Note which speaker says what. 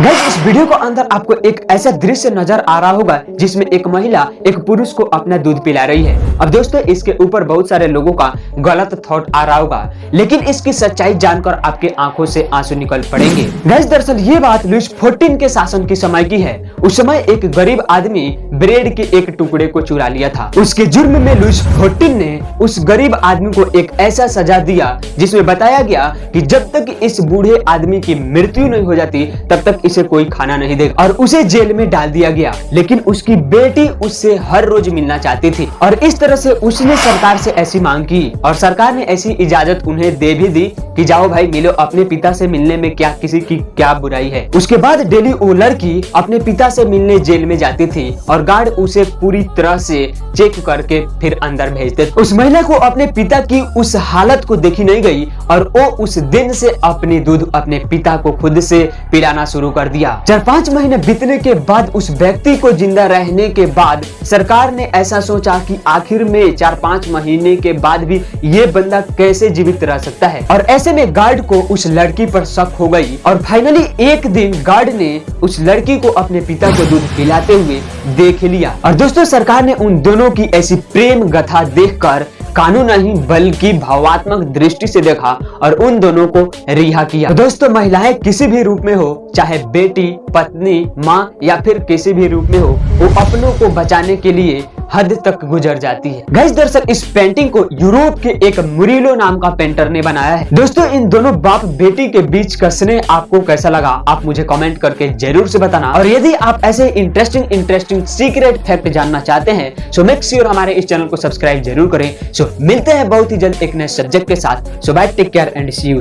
Speaker 1: Guys इस video को अंदर आपको एक ऐसा दृश्य नज़र आ रहा होगा जिसमें एक महिला, एक पुरुष को अपना दूध पिला रही है। अब दोस्तों, इसके ऊपर बहुत सारे लोगों का गलत थॉट आ रहा होगा, लेकिन इसकी सच्चाई जानकर आपके आँखों से आँसू निकल पड़ेंगे। दरअसल ये बात लुइस फोर्टीन के शासन के समय की है। उस समय एक गरीब आदमी ब्रेड के एक टुकड़े को चुरा लिया था। उसके जुर्म में लुइस फोर्टीन ने उस गरीब आदमी को एक ऐसा सजा दिया, जिसमें बताया गया कि जब तक इस बूढ़े आदमी की मृत्यु नहीं हो जाती, तब तक इसे कोई खाना नहीं देगा। और उसे जेल में डाल दिया गया। लेकिन उसकी बेटी उससे हर रोज मिलना चाहती थी। और इस तरह से उसने सरकार से ऐसी मांग की। और सरकार ने ऐसी इजाज़त उन्हें दे भी दी कि जाओ भाई, मिलो, अपने पिता से मिलने में क्या किसी की क्या बुराई है। उसके बाद डेली वो लड़की अपने पिता से मिलने जेल में जाती थी। और गार्ड उसे पूरी तरह से चेक करके फिर अंदर भेजते उस महिला को अपने पिता की उस हालत को देखी नहीं गई। और वो उस दिन से अपनी दूध अपने पिता को खुद से पिलाना शुरू कर दिया। चार पाँच महीने बीतने के बाद उस व्यक्ति को ज़िंदा रहने के बाद सरकार ने ऐसा सोचा कि आखिर में चार पाँच महीने के बाद भी ये बंदा कैसे जीवित रह सकता है? और ऐसे में गार्ड को उस लड़की पर शक हो गई। और फाइनली एक दिन गार्ड ने उस लड़की को अपने पिता को दूध पिलाते हुए देख लिया। और दोस्तों, सरकार ने उन दोनों की ऐसी प्रेम गाथा देखकर कानून नहीं, बल्कि भावात्मक दृष्टि से देखा और उन दोनों को रिहा किया। तो दोस्तों, महिलाएँ किसी भी रूप में हो, चाहे बेटी, पत्नी, माँ या फिर किसी भी रूप में हो, वो अपनों को बचाने के लिए हद तक गुजर जाती है। गैस दरअसल इस पेंटिंग को यूरोप के एक मुरीलो नाम का पेंटर ने बनाया है। दोस्तों, इन दोनों बाप बेटी के बीच का स्नेह आपको कैसा लगा, आप मुझे कमेंट करके ज़रूर से बताना। और यदि आप ऐसे इंटरेस्टिंग इंटरेस्टिंग सीक्रेट फैक्ट जानना चाहते हैं सो मेक श्योर हमारे इस चैनल को सब्सक्राइब ज़रूर करें। सो मिलते हैं बहुत ही जल्द एक नए सब्जेक्ट के साथ। So bye take care and see you